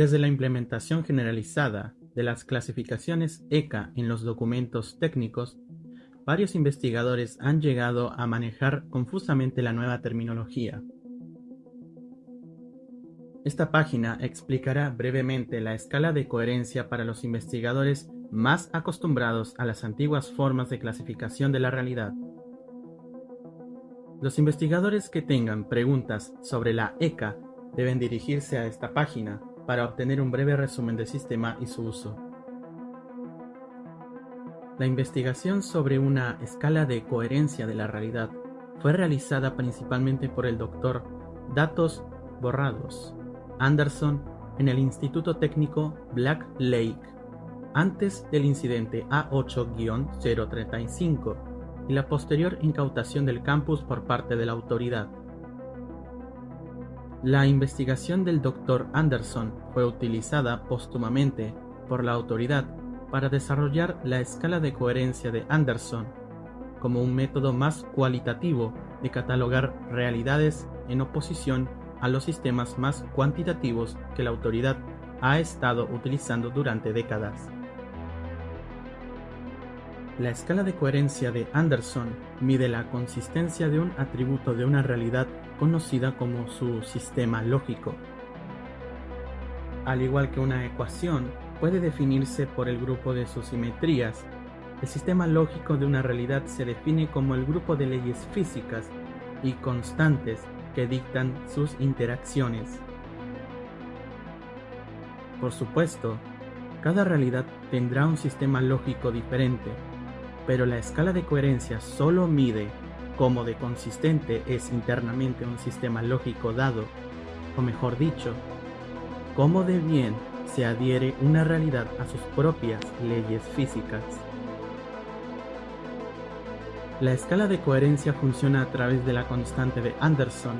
Desde la implementación generalizada de las clasificaciones ECA en los documentos técnicos, varios investigadores han llegado a manejar confusamente la nueva terminología. Esta página explicará brevemente la escala de coherencia para los investigadores más acostumbrados a las antiguas formas de clasificación de la realidad. Los investigadores que tengan preguntas sobre la ECA deben dirigirse a esta página para obtener un breve resumen del sistema y su uso. La investigación sobre una escala de coherencia de la realidad fue realizada principalmente por el Dr. Datos Borrados Anderson en el Instituto Técnico Black Lake antes del incidente A8-035 y la posterior incautación del campus por parte de la autoridad. La investigación del Dr. Anderson fue utilizada póstumamente por la autoridad para desarrollar la escala de coherencia de Anderson como un método más cualitativo de catalogar realidades en oposición a los sistemas más cuantitativos que la autoridad ha estado utilizando durante décadas. La escala de coherencia de Anderson mide la consistencia de un atributo de una realidad conocida como su sistema lógico. Al igual que una ecuación puede definirse por el grupo de sus simetrías, el sistema lógico de una realidad se define como el grupo de leyes físicas y constantes que dictan sus interacciones. Por supuesto, cada realidad tendrá un sistema lógico diferente, pero la escala de coherencia solo mide cómo de consistente es internamente un sistema lógico dado, o mejor dicho, cómo de bien se adhiere una realidad a sus propias leyes físicas. La escala de coherencia funciona a través de la constante de Anderson,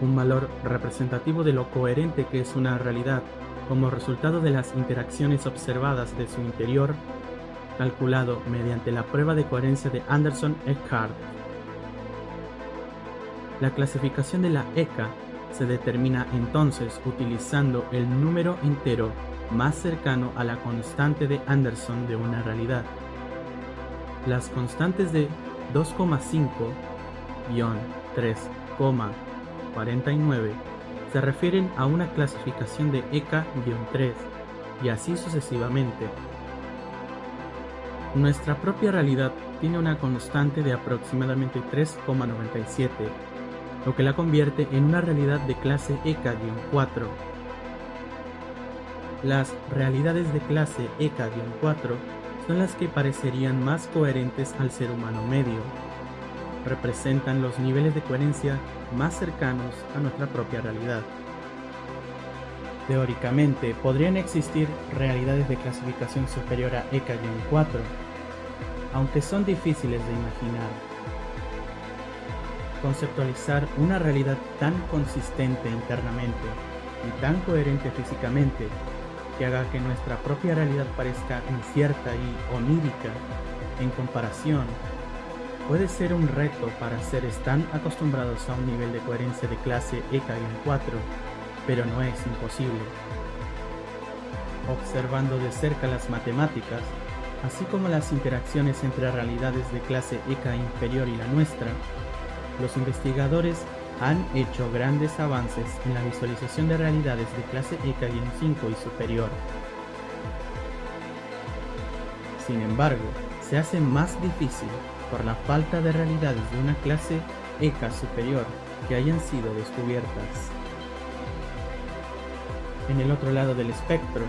un valor representativo de lo coherente que es una realidad como resultado de las interacciones observadas de su interior, calculado mediante la prueba de coherencia de Anderson-Eckhart. La clasificación de la ECA se determina entonces utilizando el número entero más cercano a la constante de Anderson de una realidad. Las constantes de 2,5-3,49 se refieren a una clasificación de ECA-3 y así sucesivamente. Nuestra propia realidad tiene una constante de aproximadamente 3,97, lo que la convierte en una realidad de clase ECA-4. Las realidades de clase ECA-4 son las que parecerían más coherentes al ser humano medio. Representan los niveles de coherencia más cercanos a nuestra propia realidad. Teóricamente, podrían existir realidades de clasificación superior a EK-4, aunque son difíciles de imaginar. Conceptualizar una realidad tan consistente internamente y tan coherente físicamente que haga que nuestra propia realidad parezca incierta y onírica en comparación, puede ser un reto para seres tan acostumbrados a un nivel de coherencia de clase EK-4, pero no es imposible. Observando de cerca las matemáticas, así como las interacciones entre realidades de clase EK inferior y la nuestra, los investigadores han hecho grandes avances en la visualización de realidades de clase EK-5 y superior. Sin embargo, se hace más difícil por la falta de realidades de una clase EK superior que hayan sido descubiertas. En el otro lado del espectro,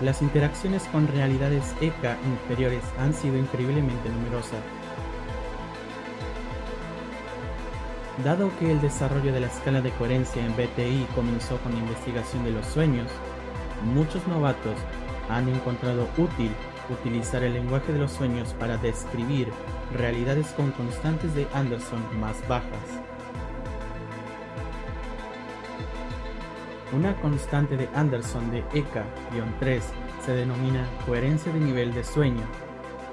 las interacciones con realidades EK inferiores han sido increíblemente numerosas Dado que el desarrollo de la escala de coherencia en BTI comenzó con la investigación de los sueños, muchos novatos han encontrado útil utilizar el lenguaje de los sueños para describir realidades con constantes de Anderson más bajas. Una constante de Anderson de EK-3 se denomina coherencia de nivel de sueño,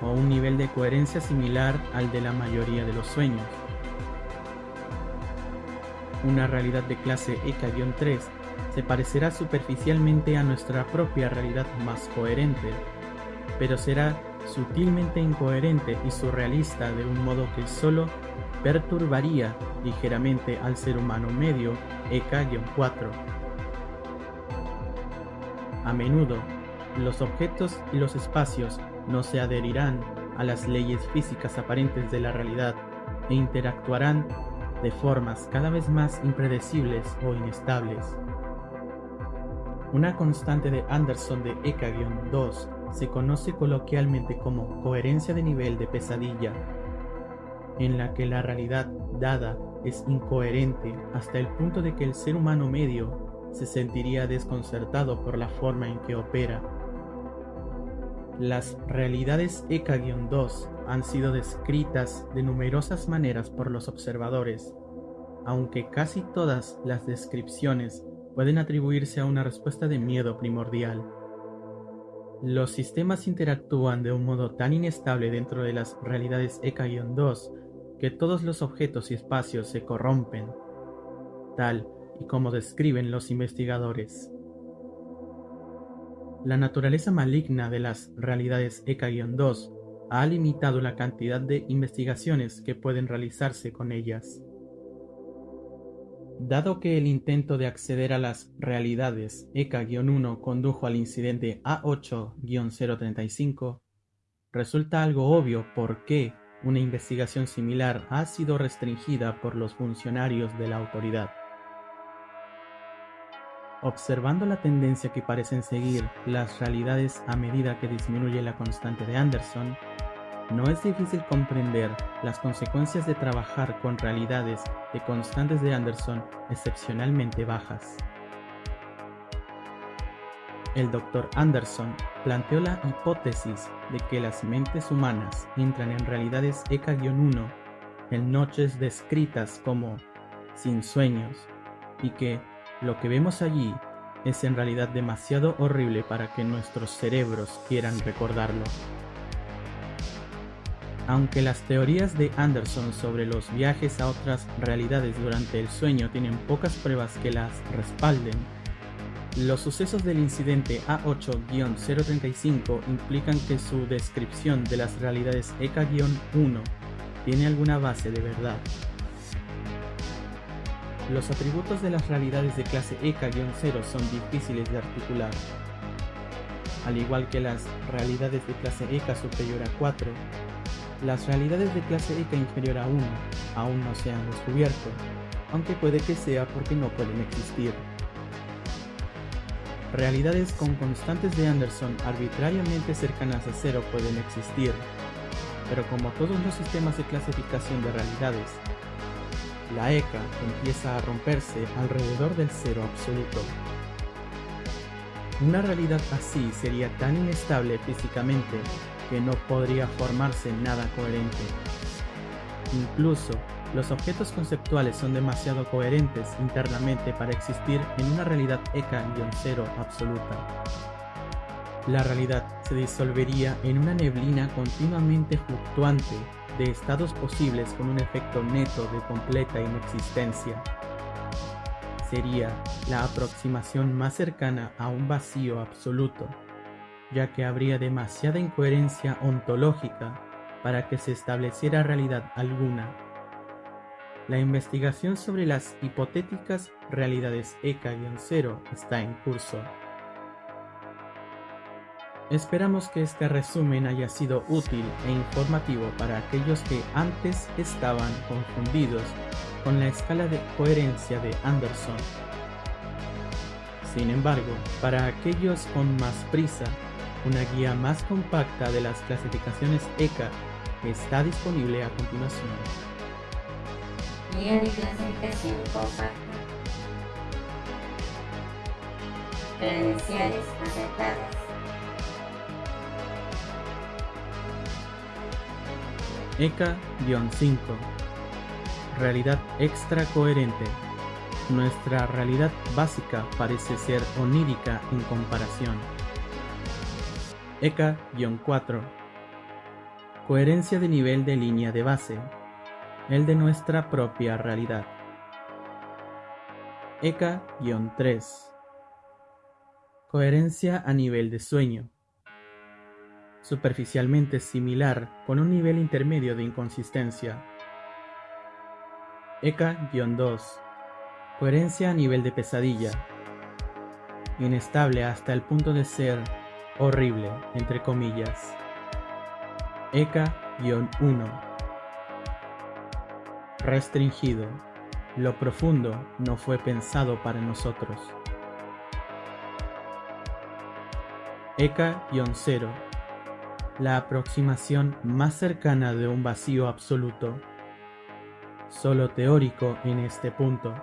o un nivel de coherencia similar al de la mayoría de los sueños. Una realidad de clase EK-3 se parecerá superficialmente a nuestra propia realidad más coherente, pero será sutilmente incoherente y surrealista de un modo que solo perturbaría ligeramente al ser humano medio EK-4. A menudo, los objetos y los espacios no se adherirán a las leyes físicas aparentes de la realidad e interactuarán de formas cada vez más impredecibles o inestables. Una constante de Anderson de EK-2 se conoce coloquialmente como coherencia de nivel de pesadilla, en la que la realidad dada es incoherente hasta el punto de que el ser humano medio se sentiría desconcertado por la forma en que opera. Las realidades EK-2 han sido descritas de numerosas maneras por los observadores, aunque casi todas las descripciones pueden atribuirse a una respuesta de miedo primordial. Los sistemas interactúan de un modo tan inestable dentro de las realidades EK-2 que todos los objetos y espacios se corrompen, tal y como describen los investigadores. La naturaleza maligna de las realidades EK-2 ha limitado la cantidad de investigaciones que pueden realizarse con ellas. Dado que el intento de acceder a las realidades EK-1 condujo al incidente A8-035, resulta algo obvio por qué una investigación similar ha sido restringida por los funcionarios de la autoridad. Observando la tendencia que parecen seguir las realidades a medida que disminuye la constante de Anderson, no es difícil comprender las consecuencias de trabajar con realidades de constantes de Anderson excepcionalmente bajas. El Dr. Anderson planteó la hipótesis de que las mentes humanas entran en realidades EK-1 en noches descritas como sin sueños y que lo que vemos allí es en realidad demasiado horrible para que nuestros cerebros quieran recordarlo. Aunque las teorías de Anderson sobre los viajes a otras realidades durante el sueño tienen pocas pruebas que las respalden, los sucesos del incidente A8-035 implican que su descripción de las realidades EK-1 tiene alguna base de verdad. Los atributos de las realidades de clase EK-0 son difíciles de articular. Al igual que las realidades de clase EK superior a 4, las realidades de clase EK inferior a 1 aún no se han descubierto, aunque puede que sea porque no pueden existir. Realidades con constantes de Anderson arbitrariamente cercanas a cero pueden existir, pero como todos los sistemas de clasificación de realidades, la EKA empieza a romperse alrededor del cero absoluto. Una realidad así sería tan inestable físicamente que no podría formarse nada coherente. Incluso, los objetos conceptuales son demasiado coherentes internamente para existir en una realidad EK-0 absoluta. La realidad se disolvería en una neblina continuamente fluctuante de estados posibles con un efecto neto de completa inexistencia. Sería la aproximación más cercana a un vacío absoluto ya que habría demasiada incoherencia ontológica para que se estableciera realidad alguna. La investigación sobre las hipotéticas realidades EK-0 está en curso. Esperamos que este resumen haya sido útil e informativo para aquellos que antes estaban confundidos con la escala de coherencia de Anderson. Sin embargo, para aquellos con más prisa una guía más compacta de las clasificaciones ECA está disponible a continuación. Guía de clasificación compacta. Credenciales aceptadas. ECA-5 Realidad extra coherente. Nuestra realidad básica parece ser onírica en comparación. EK-4 Coherencia de nivel de línea de base, el de nuestra propia realidad. ECA-3 Coherencia a nivel de sueño Superficialmente similar con un nivel intermedio de inconsistencia. ECA-2 Coherencia a nivel de pesadilla. Inestable hasta el punto de ser horrible, entre comillas. ECA-1 Restringido. Lo profundo no fue pensado para nosotros. ECA-0 La aproximación más cercana de un vacío absoluto. Solo teórico en este punto.